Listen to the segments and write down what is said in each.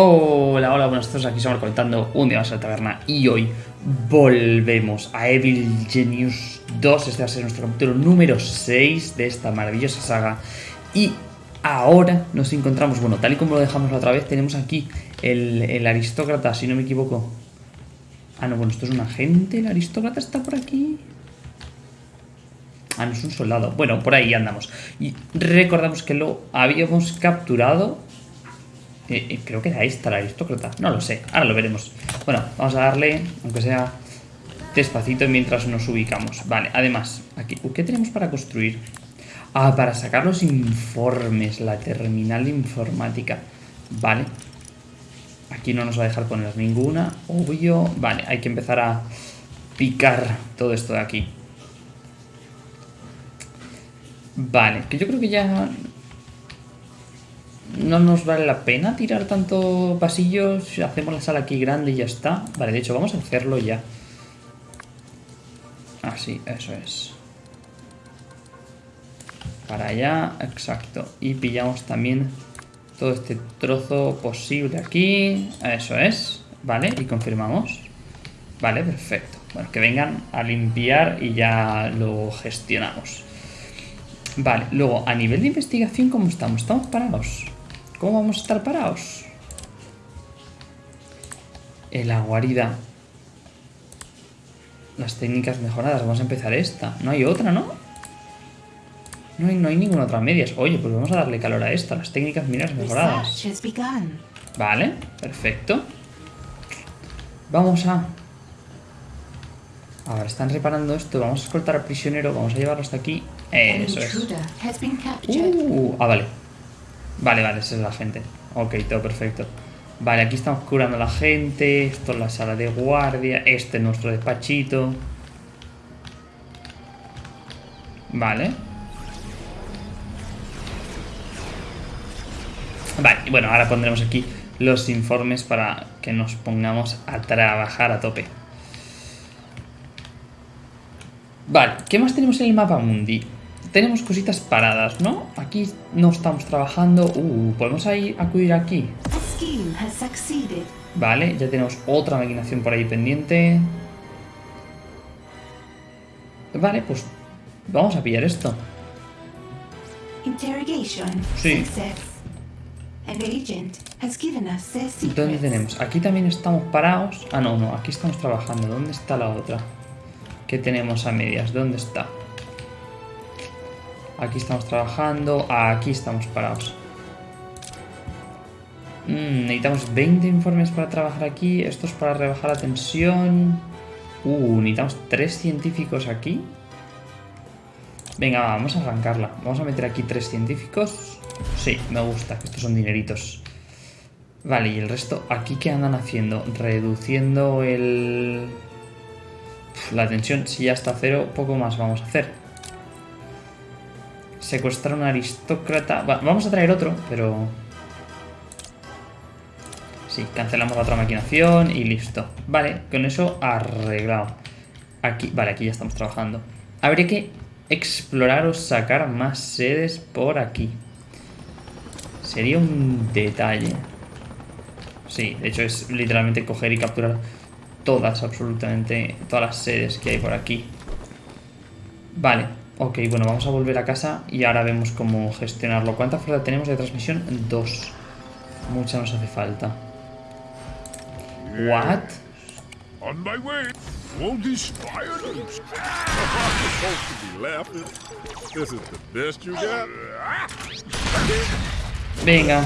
Hola, hola, buenas tardes, aquí estamos comentando un día más a la taberna y hoy volvemos a Evil Genius 2, este va a ser nuestro capítulo número 6 de esta maravillosa saga y ahora nos encontramos, bueno, tal y como lo dejamos la otra vez, tenemos aquí el, el aristócrata, si no me equivoco. Ah, no, bueno, esto es un agente, el aristócrata está por aquí. Ah, no es un soldado. Bueno, por ahí andamos. Y recordamos que lo habíamos capturado. Creo que era esta la aristócrata. No lo sé, ahora lo veremos. Bueno, vamos a darle, aunque sea despacito mientras nos ubicamos. Vale, además, aquí, ¿qué tenemos para construir? Ah, para sacar los informes, la terminal informática. Vale. Aquí no nos va a dejar poner ninguna, obvio. Vale, hay que empezar a picar todo esto de aquí. Vale, que yo creo que ya no nos vale la pena tirar tanto pasillos. Hacemos la sala aquí grande y ya está. Vale, de hecho, vamos a hacerlo ya. Así, eso es. Para allá, exacto. Y pillamos también todo este trozo posible aquí. Eso es. Vale, y confirmamos. Vale, perfecto. Bueno, que vengan a limpiar y ya lo gestionamos. Vale, luego, a nivel de investigación, ¿cómo estamos? ¿Estamos parados? ¿Cómo vamos a estar parados? En la guarida. Las técnicas mejoradas. Vamos a empezar esta. No hay otra, ¿no? No hay, no hay ninguna otra medias. Oye, pues vamos a darle calor a esta. Las técnicas mineras mejoradas. Vale, perfecto. Vamos a... Ahora están reparando esto. Vamos a escoltar al prisionero. Vamos a llevarlo hasta aquí. Eso es. Uh, ah, vale. Vale, vale, esa es la gente. Ok, todo perfecto. Vale, aquí estamos curando a la gente. Esto es la sala de guardia. Este es nuestro despachito. Vale. Vale, y bueno, ahora pondremos aquí los informes para que nos pongamos a trabajar a tope. Vale, ¿qué más tenemos en el mapa mundi? Tenemos cositas paradas, ¿no? Aquí no estamos trabajando. Uh, ¿podemos ahí acudir aquí? Vale, ya tenemos otra maquinación por ahí pendiente. Vale, pues vamos a pillar esto. Sí. ¿Dónde tenemos? Aquí también estamos parados. Ah, no, no, aquí estamos trabajando. ¿Dónde está la otra? ¿Qué tenemos a medias? ¿Dónde está? Aquí estamos trabajando. Aquí estamos parados. Mm, necesitamos 20 informes para trabajar aquí. Esto es para rebajar la tensión. Uh, necesitamos 3 científicos aquí. Venga, vamos a arrancarla. Vamos a meter aquí 3 científicos. Sí, me gusta, estos son dineritos. Vale, y el resto, ¿aquí qué andan haciendo? Reduciendo el... La tensión, si ya está cero, poco más vamos a hacer. Secuestrar a un aristócrata... vamos a traer otro, pero... Sí, cancelamos la otra maquinación y listo. Vale, con eso arreglado. Aquí, vale, aquí ya estamos trabajando. Habría que explorar o sacar más sedes por aquí. Sería un detalle. Sí, de hecho es literalmente coger y capturar todas, absolutamente, todas las sedes que hay por aquí. Vale, ok, bueno, vamos a volver a casa y ahora vemos cómo gestionarlo. ¿Cuánta fuerza tenemos de transmisión? Dos. Mucha nos hace falta. ¿What? On my way. Won't This is the best you got. Venga.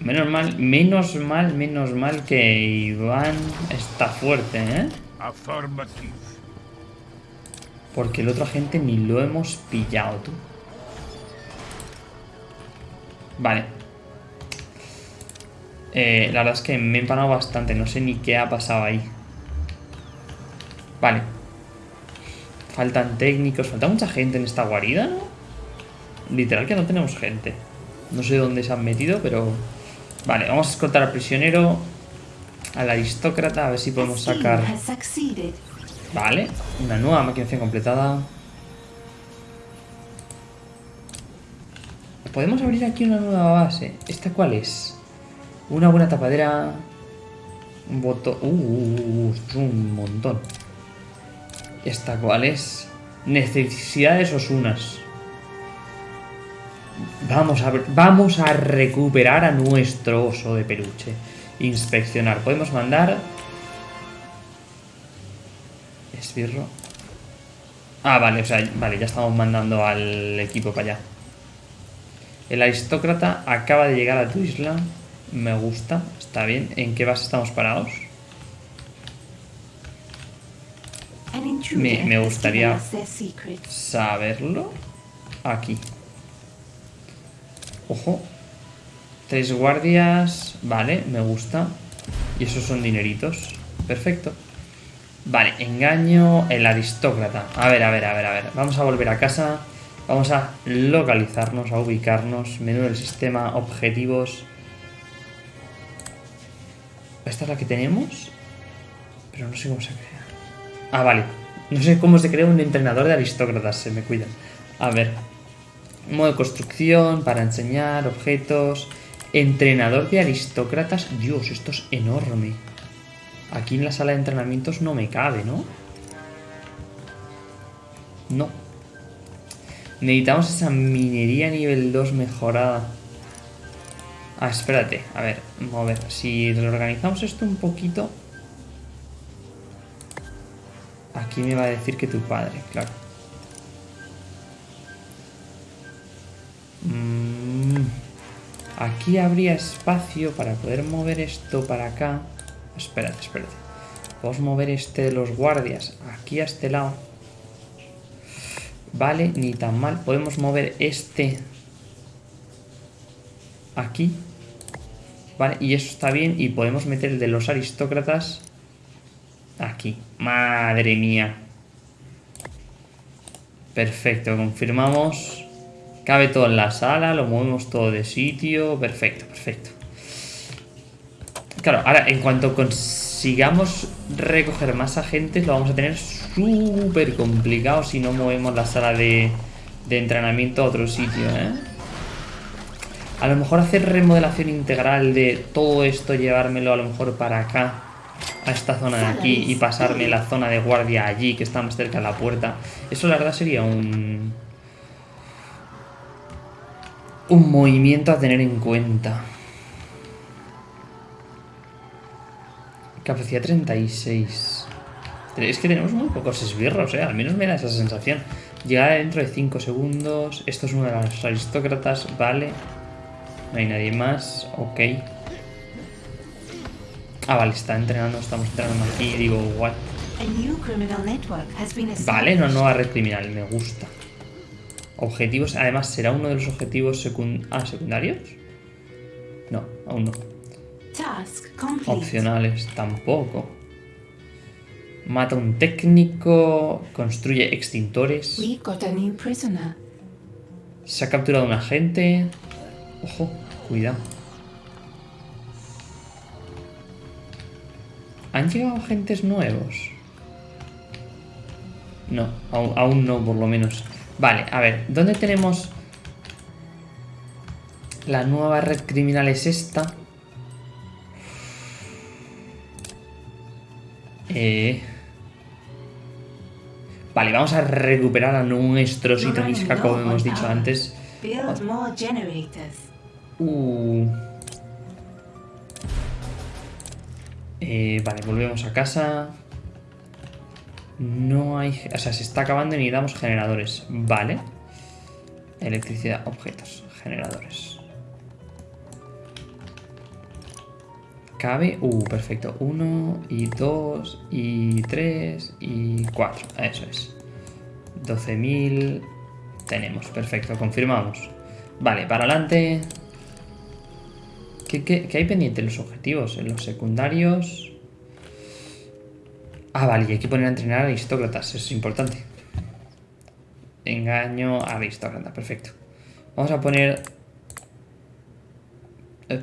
Menos mal, menos mal, menos mal que Iván está fuerte, ¿eh? Porque el otro agente ni lo hemos pillado, tú. Vale. Eh, la verdad es que me he empanado bastante. No sé ni qué ha pasado ahí. Vale. Faltan técnicos. Falta mucha gente en esta guarida, ¿no? Literal que no tenemos gente. No sé dónde se han metido, pero... Vale, vamos a escoltar al prisionero. Al aristócrata, a ver si podemos sacar... Vale, una nueva maquinación completada. podemos abrir aquí una nueva base. ¿Esta cuál es? Una buena tapadera. Un botón. Uh, uh, uh, es un montón. ¿Esta cuál es? Necesidades osunas. Vamos a, vamos a recuperar a nuestro oso de peluche. Inspeccionar. Podemos mandar... Esbirro. Ah, vale, o sea, vale, ya estamos mandando al equipo para allá. El aristócrata acaba de llegar a tu isla. Me gusta, está bien. ¿En qué base estamos parados? Me, me gustaría saberlo. Aquí. Ojo. Tres guardias. Vale, me gusta. Y esos son dineritos. Perfecto. Vale, engaño el aristócrata. A ver, a ver, a ver, a ver. Vamos a volver a casa. Vamos a localizarnos, a ubicarnos. Menú del sistema, objetivos. ¿Esta es la que tenemos? Pero no sé cómo se crea. Ah, vale. No sé cómo se crea un entrenador de aristócratas. Se me cuidan. A ver. Modo de construcción, para enseñar, objetos. Entrenador de aristócratas. Dios, esto es enorme. Aquí en la sala de entrenamientos no me cabe, ¿no? No. Necesitamos esa minería nivel 2 mejorada. Ah, espérate. A ver, mover. Si reorganizamos esto un poquito... Aquí me va a decir que tu padre, claro. Mm, aquí habría espacio para poder mover esto para acá. Espérate, espérate. Podemos mover este de los guardias aquí a este lado. Vale, ni tan mal. Podemos mover este aquí. Vale, y eso está bien. Y podemos meter el de los aristócratas aquí. Madre mía. Perfecto, confirmamos. Cabe todo en la sala, lo movemos todo de sitio. Perfecto, perfecto. Claro, ahora en cuanto consigamos recoger más agentes lo vamos a tener súper complicado si no movemos la sala de, de entrenamiento a otro sitio, ¿eh? A lo mejor hacer remodelación integral de todo esto, llevármelo a lo mejor para acá, a esta zona de aquí y pasarme la zona de guardia allí, que está más cerca de la puerta. Eso la verdad sería un... Un movimiento a tener en cuenta. Capacidad 36. Es que tenemos muy pocos esbirros, ¿eh? Al menos me da esa sensación. Llegar dentro de 5 segundos. Esto es uno de los aristócratas, vale. No hay nadie más, ok. Ah, vale, está entrenando, estamos entrenando aquí. Digo, what? Vale, una nueva red criminal, me gusta. Objetivos, además, ¿será uno de los objetivos ah, secundarios? No, aún no. Opcionales, tampoco. Mata un técnico, construye extintores. Se ha capturado un agente. Ojo, cuidado. ¿Han llegado agentes nuevos? No, aún, aún no, por lo menos. Vale, a ver, ¿dónde tenemos la nueva red criminal? Es esta. Eh... Vale, vamos a recuperar a nuestro Sitomiska, como hemos dicho antes. Uh. Eh, vale, volvemos a casa. No hay... O sea, se está acabando y necesitamos generadores. Vale. Electricidad, objetos, generadores. Cabe... Uh, perfecto. Uno y dos y tres y cuatro. Eso es. 12.000... Tenemos, perfecto. Confirmamos. Vale, para adelante. ¿Qué, qué, qué hay pendiente en los objetivos? En los secundarios... Ah, vale, y hay que poner a entrenar a aristócratas. Eso es importante. Engaño aristócrata, perfecto. Vamos a poner...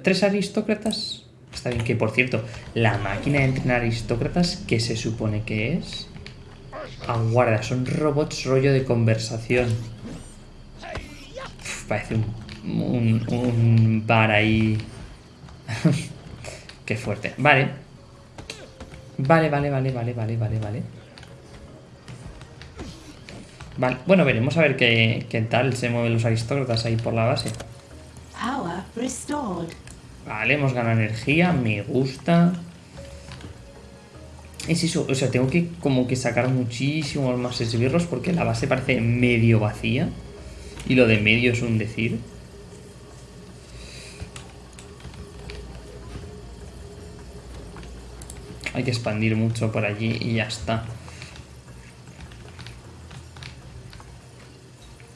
¿Tres aristócratas? Está bien que, por cierto, la máquina de entrenar aristócratas, ¿qué se supone que es? Aguarda, son robots rollo de conversación. parece un un, bar ahí. Qué fuerte. Vale. Vale, vale, vale, vale, vale, vale, vale. Vale, bueno, veremos a ver qué, qué tal se mueven los aristócratas ahí por la base. Vale, hemos ganado energía, me gusta. Es eso, o sea, tengo que como que sacar muchísimos más esbirros porque la base parece medio vacía. Y lo de medio es un decir. Hay que expandir mucho por allí y ya está.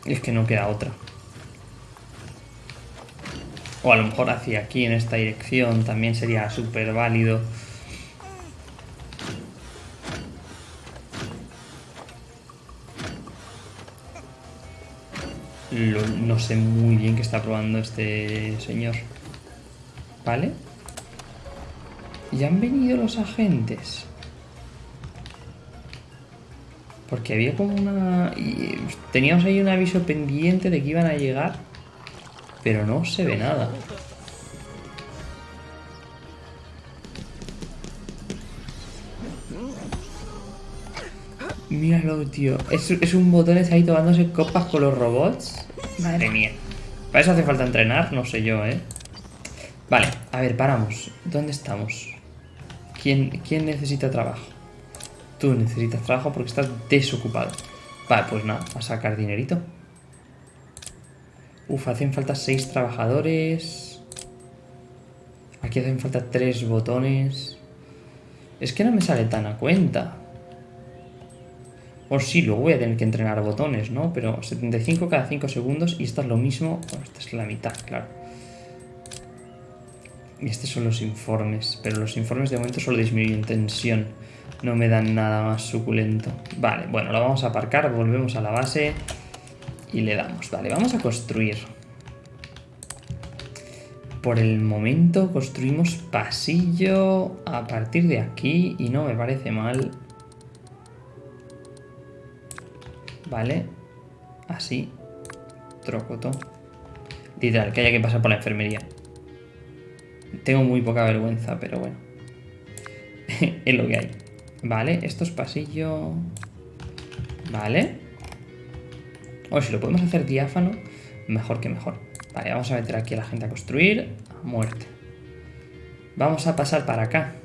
Es que no queda otra. O a lo mejor hacia aquí, en esta dirección, también sería súper válido. no sé muy bien qué está probando este señor. ¿Vale? Ya han venido los agentes. Porque había como una... Teníamos ahí un aviso pendiente de que iban a llegar. Pero no se ve nada. Míralo, tío. Es, es un botón ahí tomándose copas con los robots. Madre mía. Para eso hace falta entrenar, no sé yo, ¿eh? Vale, a ver, paramos. ¿Dónde estamos? ¿Quién, quién necesita trabajo? Tú necesitas trabajo porque estás desocupado. Vale, pues nada, a sacar dinerito. Uf, hacen falta seis trabajadores. Aquí hacen falta tres botones. Es que no me sale tan a cuenta. O sí, luego voy a tener que entrenar botones, ¿no? Pero 75 cada 5 segundos y esta es lo mismo. Bueno, esta es la mitad, claro. Y estos son los informes. Pero los informes de momento solo disminuyen tensión. No me dan nada más suculento. Vale, bueno, lo vamos a aparcar, volvemos a la base y le damos. Vale, vamos a construir. Por el momento construimos pasillo a partir de aquí y no me parece mal. Vale, así, trocoto. Literal, que haya que pasar por la enfermería. Tengo muy poca vergüenza, pero bueno. es lo que hay. Vale, esto es pasillo... Vale. O si lo podemos hacer diáfano, mejor que mejor. Vale, vamos a meter aquí a la gente a construir. A muerte. Vamos a pasar para acá.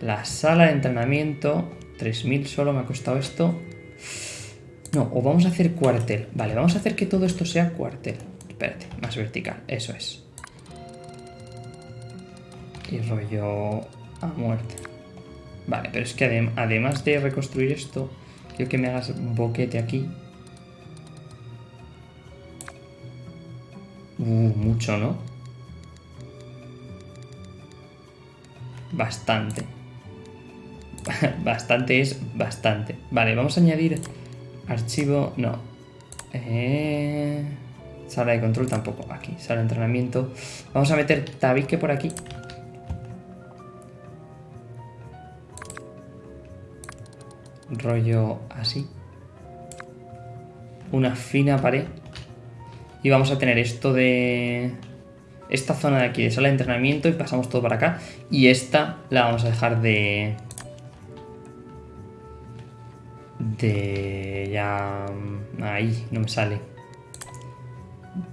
La sala de entrenamiento. 3.000 solo me ha costado esto. No, o vamos a hacer cuartel. Vale, vamos a hacer que todo esto sea cuartel. Espérate, más vertical. Eso es. Y rollo a muerte. Vale, pero es que además de reconstruir esto, quiero que me hagas boquete aquí. Uh, mucho, ¿no? Bastante. bastante es bastante. Vale, vamos a añadir archivo... No. Eh, sala de control tampoco. Aquí, sala de entrenamiento. Vamos a meter tabique por aquí. rollo así. Una fina pared. Y vamos a tener esto de... Esta zona de aquí de sala de entrenamiento y pasamos todo para acá. Y esta la vamos a dejar de... De... Ya... Ahí, no me sale.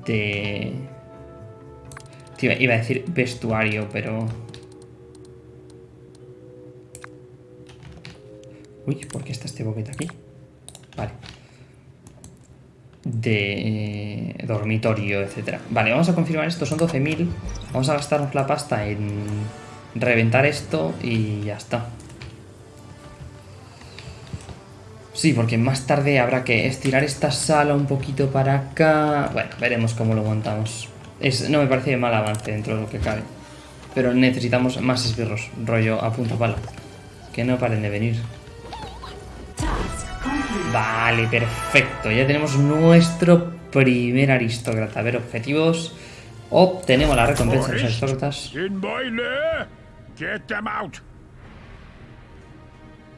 De... iba a decir vestuario, pero... Uy, ¿por qué está este boquete aquí? De dormitorio, etcétera. Vale, vamos a confirmar esto, son 12.000. Vamos a gastarnos la pasta en reventar esto y ya está. Sí, porque más tarde habrá que estirar esta sala un poquito para acá. Bueno, veremos cómo lo. Es, no me parece mal avance dentro de lo que cabe. Pero necesitamos más esbirros, rollo a punto pala. Que no paren de venir. Vale, perfecto. Ya tenemos nuestro primer aristócrata. A ver, objetivos. Obtenemos la recompensa de los aristócratas.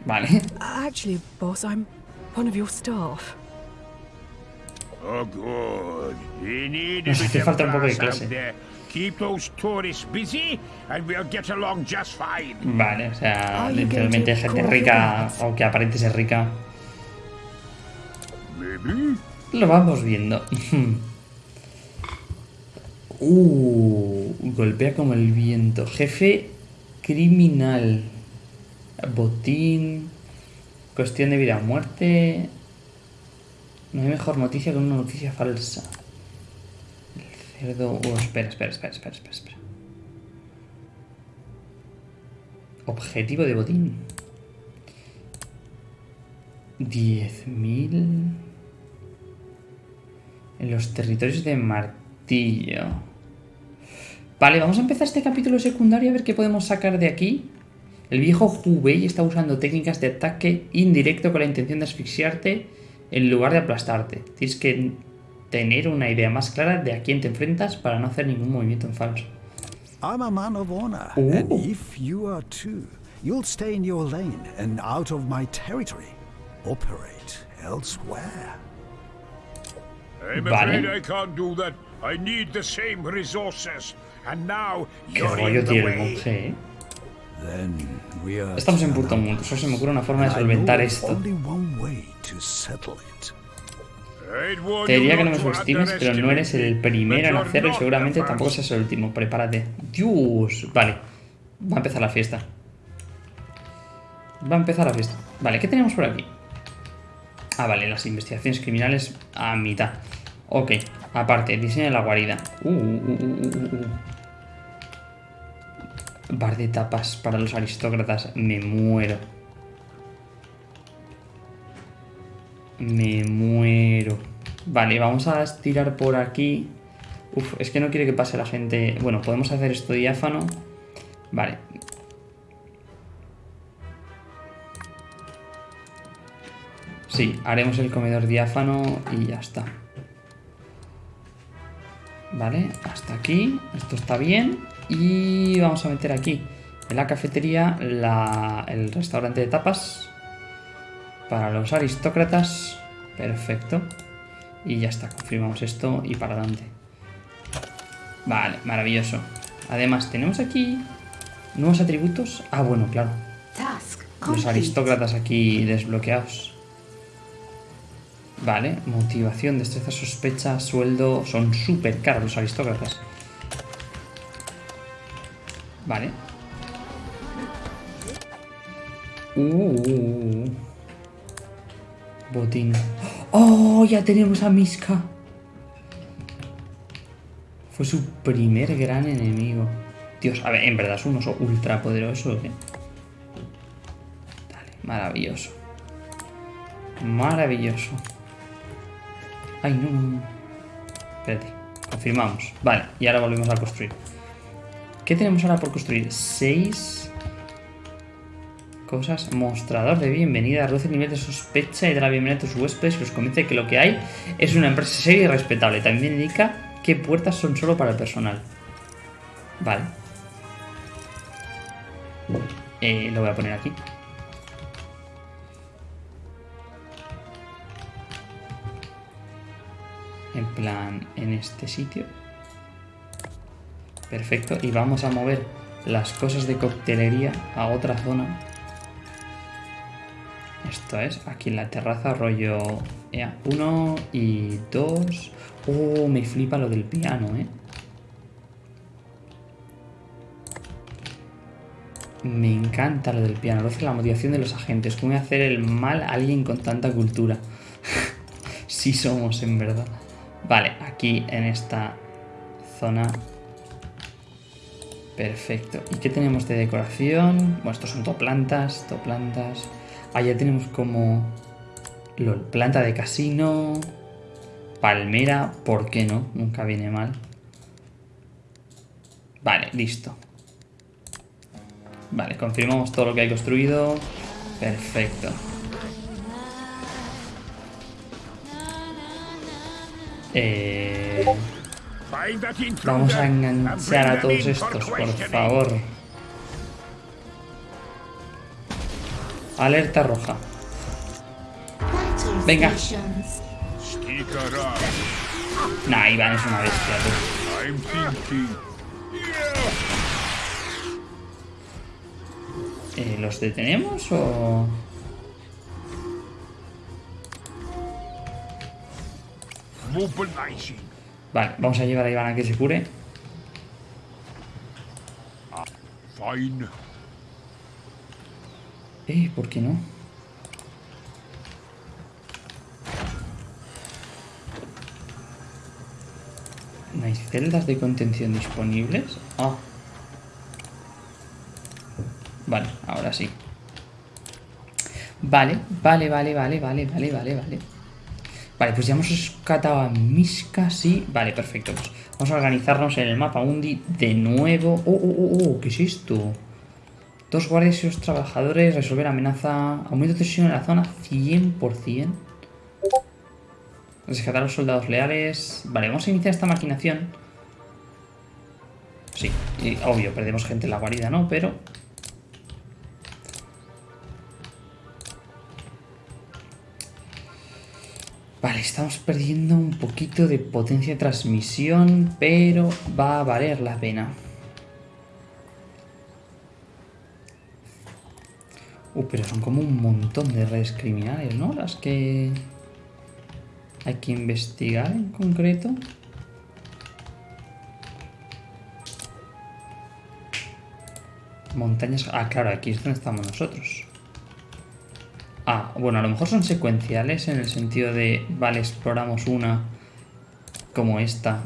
Vale. Actually, boss, I'm one of your staff. Oh, good. We need a Nos hace bit falta un poco de clase. Keep those tourists busy, and we'll get along just fine. Vale, o sea, literalmente gente rica o que aparente ser rica. Lo vamos viendo. uh, golpea como el viento. Jefe criminal. Botín. Cuestión de vida o muerte. No hay mejor noticia que una noticia falsa. El cerdo. Oh, espera, espera, espera, espera, espera, espera. Objetivo de botín. 10.000 en los territorios de Martillo. Vale, vamos a empezar este capítulo secundario a ver qué podemos sacar de aquí. El viejo Hubei está usando técnicas de ataque indirecto con la intención de asfixiarte en lugar de aplastarte. Tienes que tener una idea más clara de a quién te enfrentas para no hacer ningún movimiento en falso. I'm a man of honor, Ooh. and if you are too, you'll stay in your lane and out of my territory. Operate elsewhere. Now Qué rollo tiene el way. monje, ¿eh? Then we are. Estamos en Burton Moon, solo se me ocurre una forma de solventar esto. Only one way to settle it. I'd warn Te diría que no me subestimes, pero no eres el primero en hacerlo y seguramente tampoco seas el último. Prepárate. Dios. Vale. Va a empezar la fiesta. Va a empezar la fiesta. Vale, ¿qué tenemos por aquí? Ah, vale, las investigaciones criminales a mitad. Ok, aparte, diseño de la guarida. Uh, uh, uh, uh, uh, uh. Bar de tapas para los aristócratas. Me muero. Me muero. Vale, vamos a estirar por aquí. Uf, es que no quiere que pase la gente. Bueno, podemos hacer esto diáfano. Vale. Sí, haremos el comedor diáfano y ya está. Vale, hasta aquí. Esto está bien. Y vamos a meter aquí en la cafetería la- el restaurante de tapas para los aristócratas. Perfecto. Y ya está, confirmamos esto y para adelante. Vale, maravilloso. Además, tenemos aquí nuevos atributos. Ah, bueno, claro. Los aristócratas aquí desbloqueados. Vale, motivación, destreza, sospecha, sueldo. Son súper caros los aristócratas. Vale. Uh. Botín. ¡Oh! Ya tenemos a Miska. Fue su primer gran enemigo. Dios, a ver, en verdad es un oso ultra poderoso, maravilloso. Maravilloso. Ay, no. Espérate, confirmamos. Vale, y ahora volvemos a construir. ¿Qué tenemos ahora por construir? Seis cosas. Mostrador de bienvenida. Reduce el nivel de sospecha y da la bienvenida a tus huéspedes y los convence que lo que hay es una empresa seria y respetable. También indica qué puertas son solo para el personal. Vale. Eh, lo voy a poner aquí. En plan, en este sitio. Perfecto. Y vamos a mover las cosas de coctelería a otra zona. Esto es, aquí en la terraza, rollo... Ea, uno y dos... Oh, me flipa lo del piano, ¿eh? Me encanta lo del piano. Reduce la motivación de los agentes. ¿Cómo hacer el mal a alguien con tanta cultura? sí somos, en verdad. Vale, aquí en esta zona. Perfecto. ¿Y qué tenemos de decoración? Bueno, estos son toplantas, toplantas. Ah, ya tenemos como... LOL, planta de casino. Palmera, ¿por qué no? Nunca viene mal. Vale, listo. Vale, confirmamos todo lo que hay construido. Perfecto. Eh, vamos a enganchar a todos estos, por favor. Alerta roja. Venga. Nah, Iván es una bestia. Eh, ¿Los detenemos o...? Vale, vamos a llevar a Iván a que se cure. Fine. Eh, ¿por qué no? ¿No hay celdas de contención disponibles? Ah. Vale, ahora sí. Vale, vale, vale, vale, vale, vale, vale, vale. Vale, pues ya hemos rescatado a Miska, sí. Vale, perfecto. Pues vamos a organizarnos en el mapa Undi de nuevo. Oh, oh, oh, oh, ¿qué es esto? Dos guardias y dos trabajadores, resolver amenaza, aumento de tensión en la zona 100%. Rescatar a los soldados leales. Vale, vamos a iniciar esta maquinación. Sí, obvio, perdemos gente en la guarida, ¿no? Pero... Vale, estamos perdiendo un poquito de potencia de transmisión, pero va a valer la pena. Uh, pero son como un montón de redes criminales, ¿no? Las que hay que investigar en concreto. Montañas... Ah, claro, aquí es donde estamos nosotros. Ah, bueno, a lo mejor son secuenciales en el sentido de... Vale, exploramos una como esta.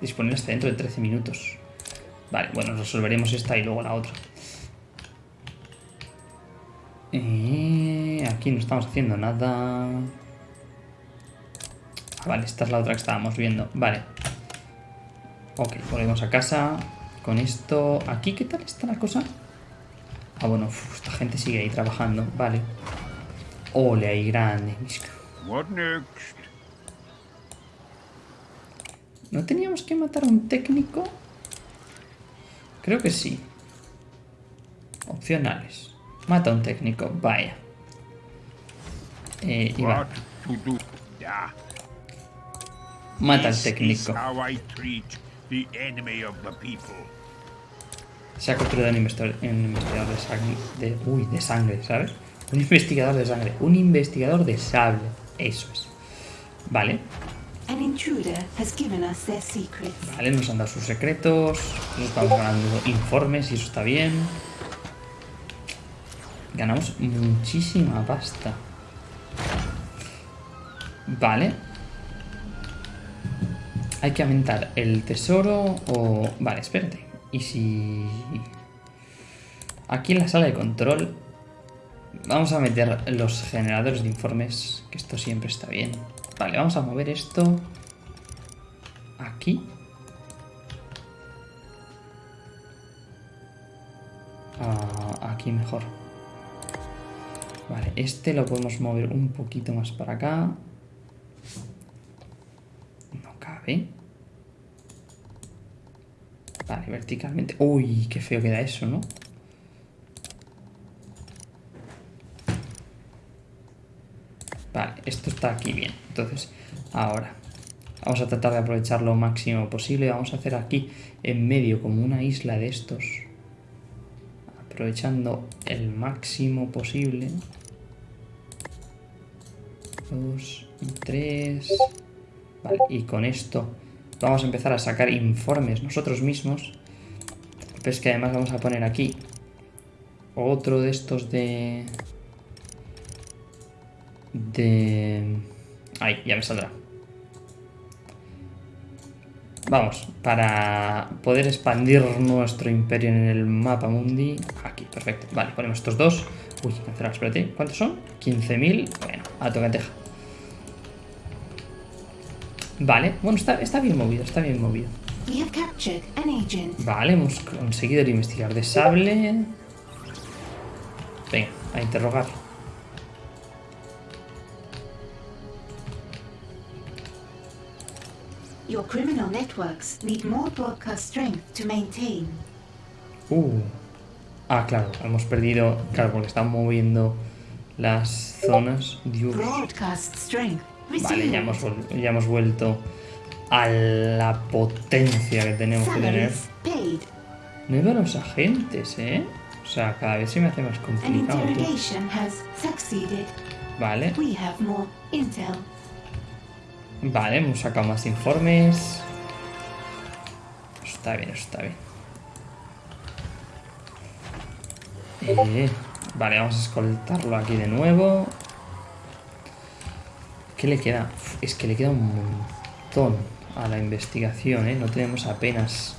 Disponible hasta dentro de 13 minutos. Vale, bueno, resolveremos esta y luego la otra. Eh, aquí no estamos haciendo nada. Ah, vale, esta es la otra que estábamos viendo. Vale. Ok, volvemos a casa. Con esto... ¿Aquí qué tal está la cosa? Ah, bueno, esta gente sigue ahí trabajando. Vale. Ole, ahí grande. What next? ¿No teníamos que matar a un técnico? Creo que sí. Opcionales. Mata a un técnico, vaya. Eh, Iván, mata al técnico. Se ha capturado un investigador, de sangre. De, uy, de sangre, ¿sabes? Un investigador de sangre. Un investigador de sable. Eso es. Vale. An intruder has given us their secrets. Vale, nos han dado sus secretos. Nos estamos ganando informes y eso está bien. Ganamos muchísima pasta. Vale. Hay que aumentar el tesoro o... Vale, espérate. Y si... Aquí en la sala de control... Vamos a meter los generadores de informes, que esto siempre está bien. Vale, vamos a mover esto... Aquí. Ah, aquí mejor. Vale, este lo podemos mover un poquito más para acá. No cabe. Vale, verticalmente. Uy, qué feo queda eso, ¿no? Vale, esto está aquí bien. Entonces, ahora vamos a tratar de aprovechar lo máximo posible. Vamos a hacer aquí en medio como una isla de estos. Aprovechando el máximo posible. Dos y tres. Vale, y con esto vamos a empezar a sacar informes nosotros mismos. Pero es que además vamos a poner aquí otro de estos de... De... Ahí, ya me saldrá. Vamos, para poder expandir nuestro imperio en el mapa mundi. Aquí, perfecto. Vale, ponemos estos dos. Uy, espérate. ¿Cuántos son? 15.000. Bueno, a tocateja. Vale, bueno, está, está bien movido, está bien movido. Vale, hemos conseguido el investigador de sable. Venga, a interrogar. Your criminal networks need more broadcast strength to maintain. Uh. Ah, claro, hemos perdido. Claro, porque están moviendo las zonas. Dios. Broadcast strength. Vale, ya hemos, ya hemos vuelto a la potencia que tenemos que tener. Nuevos agentes, ¿eh? O sea, cada vez se me hace más complicado. Vale, vale, hemos sacado más informes. Está bien, está bien. Eh, vale, vamos a escoltarlo aquí de nuevo. ¿Qué le queda? Es que le queda un montón a la investigación, ¿eh? No tenemos apenas...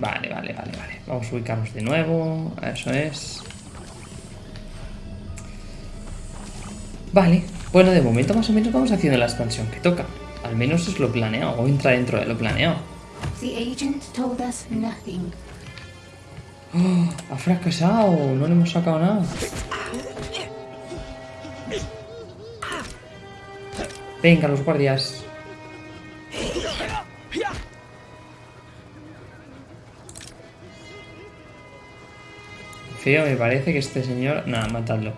Vale, vale, vale, vale. Vamos a ubicarnos de nuevo. Eso es. Vale. Bueno, de momento más o menos vamos haciendo la expansión que toca. Al menos es lo planeado. O entra dentro de lo planeado. The agent told us nothing. Ha fracasado. No le hemos sacado nada. Venga, los guardias. Feo, me parece que este señor... Nada, matadlo.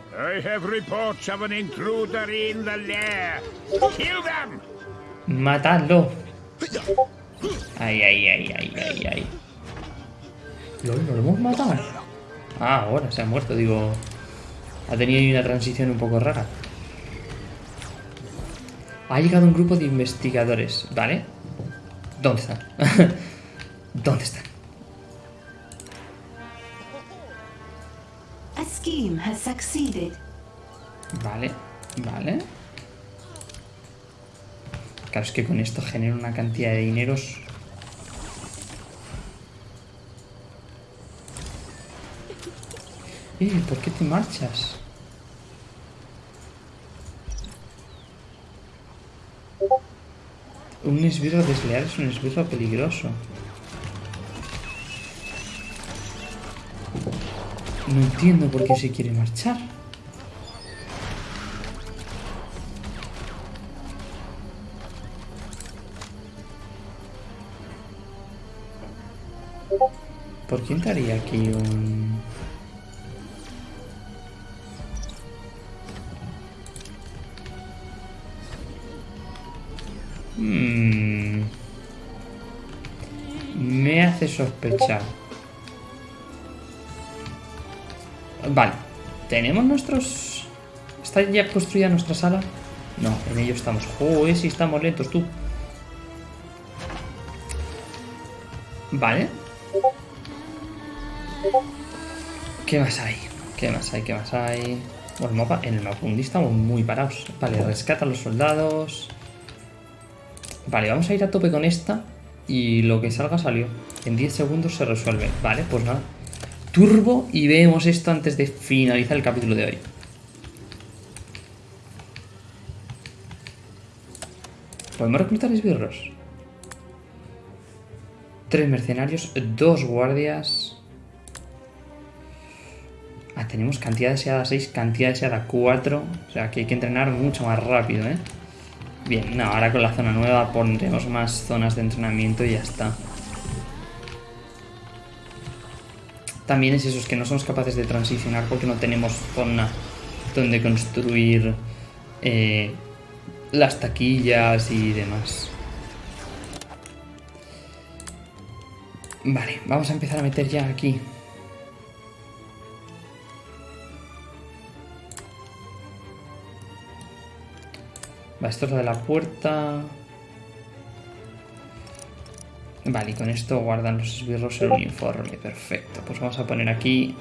¡Matadlo! Ay, ay, ay, ay, ay, ay. ¿Lol, ¿No lo hemos matado? Ah, ahora se ha muerto, digo. Ha tenido una transición un poco rara. Ha llegado un grupo de investigadores, ¿vale? ¿Dónde están? ¿Dónde están? A scheme has succeeded. Vale, vale. Claro, es que con esto genera una cantidad de dineros. ¿Por qué te marchas? Un esbirro desleal es un esbirro peligroso. No entiendo por qué se quiere marchar. ¿Por qué entraría aquí un...? Sospechar. Vale. ¿Tenemos nuestros...? ¿Está ya construida nuestra sala? No, en ello estamos. Joder, si estamos lentos, tú. Vale. ¿Qué más hay? ¿Qué más hay? ¿Qué más hay? Bueno, mapa, en el mapa estamos muy parados. Vale, rescata a los soldados. Vale, vamos a ir a tope con esta. Y lo que salga salió. En 10 segundos se resuelve. Vale, pues nada. Turbo y vemos esto antes de finalizar el capítulo de hoy. ¿Podemos reclutar esbirros? Tres mercenarios, dos guardias. Ah, tenemos cantidad deseada 6, cantidad deseada 4. O sea que hay que entrenar mucho más rápido, ¿eh? Bien, no, ahora con la zona nueva pondremos más zonas de entrenamiento y ya está. También es eso, es que no somos capaces de transicionar porque no tenemos zona donde construir eh, las taquillas y demás. Vale, vamos a empezar a meter ya aquí. Va, esto es lo de la puerta. Vale, y con esto guardan los esbirros el uniforme. Perfecto. Pues vamos a poner aquí.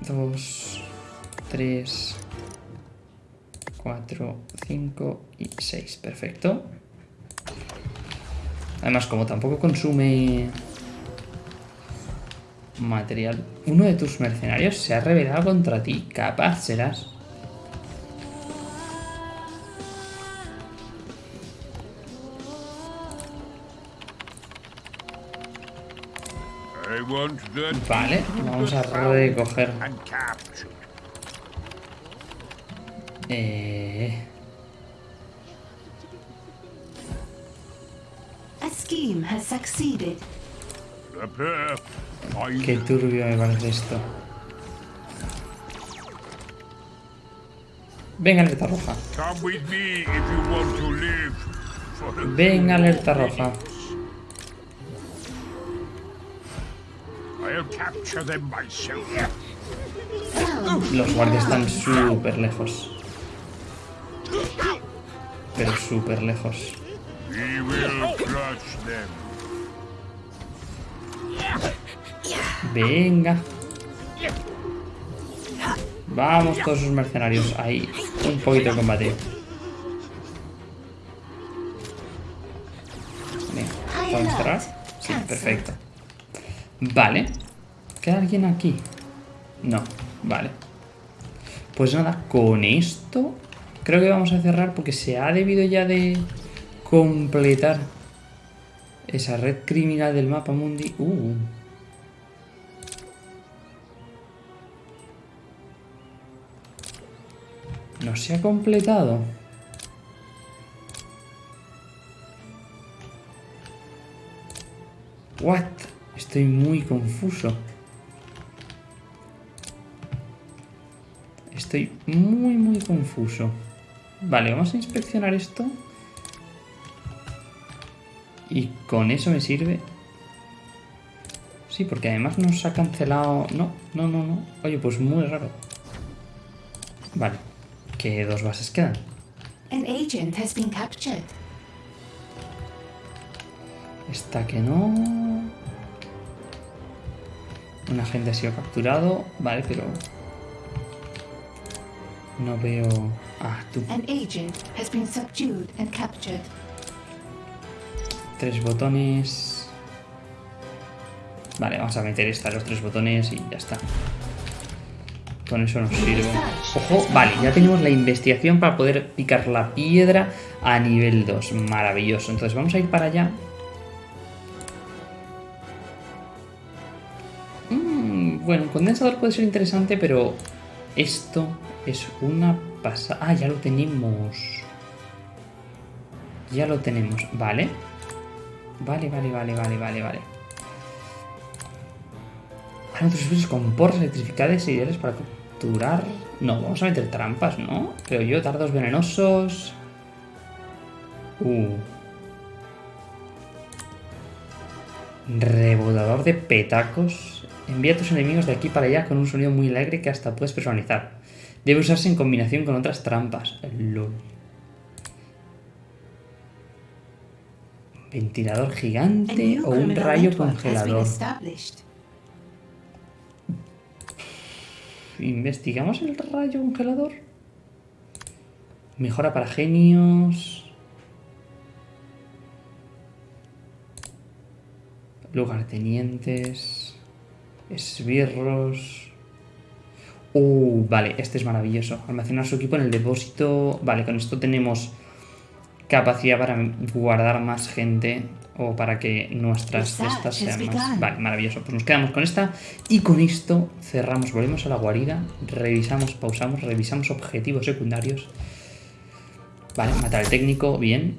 Dos, tres, cuatro, cinco y seis. Perfecto. Además, como tampoco consume material, uno de tus mercenarios se ha rebelado contra ti. Capaz serás. Vale, vamos a recoger. Eh, Qué turbio me parece esto. Venga, alerta roja. come with me Los guardias están súper lejos. Pero súper lejos. Venga. Vamos todos esos mercenarios. Ahí. Un poquito de combate. Venga. ¿Podemos cerrar? Sí, perfecto. Vale. ¿Queda alguien aquí? No. Vale. Pues nada, con esto creo que vamos a cerrar porque se ha debido ya de completar esa red criminal del mapa mundi. Uh. No se ha completado. What? Estoy muy confuso. Estoy muy, muy confuso. Vale, vamos a inspeccionar esto. Y con eso me sirve. Sí, porque además nos ha cancelado... No, no, no, no. Oye, pues muy raro. Vale. ¿Qué dos bases quedan? An agent has been captured. Esta que no... Un agente ha sido capturado. Vale, pero... No veo... Ah, tú. An agent has been subdued and captured. Tres botones. Vale, vamos a meter esta, los tres botones y ya está. Con eso nos sirve. Ojo, vale, ya tenemos la investigación para poder picar la piedra a nivel 2. Maravilloso. Entonces vamos a ir para allá. Mm, bueno, un condensador puede ser interesante, pero esto es una pasada. Ah, ya lo tenemos. Ya lo tenemos, vale. Vale, vale, vale, vale, vale, vale. Hay otros servicios con porras electrificadas ideales para capturar. No, vamos a meter trampas, ¿no? Creo yo, dardos venenosos. Uh. Rebotador de petacos. Envía a tus enemigos de aquí para allá con un sonido muy alegre que hasta puedes personalizar. Debe usarse en combinación con otras trampas. LOL. Ventilador gigante o un rayo congelador. ¿Investigamos el rayo congelador? Mejora para genios. Lugartenientes. Esbirros. Uh, vale, este es maravilloso. Almacenar su equipo en el depósito. Vale, con esto tenemos capacidad para guardar más gente o para que nuestras cestas sean más. Vale, maravilloso. Pues nos quedamos con esta y con esto cerramos, volvemos a la guarida, revisamos, pausamos, revisamos objetivos secundarios. Vale, matar al técnico, bien.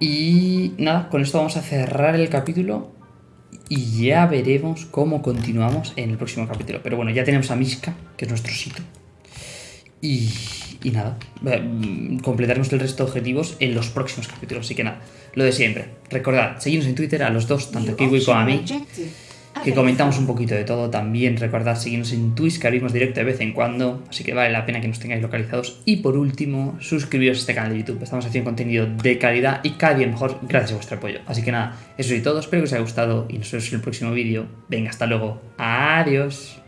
Y nada, con esto vamos a cerrar el capítulo y ya veremos cómo continuamos en el próximo capítulo. Pero bueno, ya tenemos a Miska, que es nuestro sitio. Y, y nada, eh, mm, completaremos el resto de objetivos en los próximos capítulos. Así que nada, lo de siempre. Recordad, seguidnos en Twitter a los dos, tanto a Kiwi como a mí. que comentamos un poquito de todo. También recordad seguirnos en Twitch, que abrimos directo de vez en cuando. Así que vale la pena que nos tengáis localizados. Y por último, suscribiros a este canal de YouTube. Estamos haciendo contenido de calidad y cada día mejor gracias a vuestro apoyo. Así que nada, eso es todo. Espero que os haya gustado y nos vemos en el próximo vídeo. Venga, hasta luego. Adiós.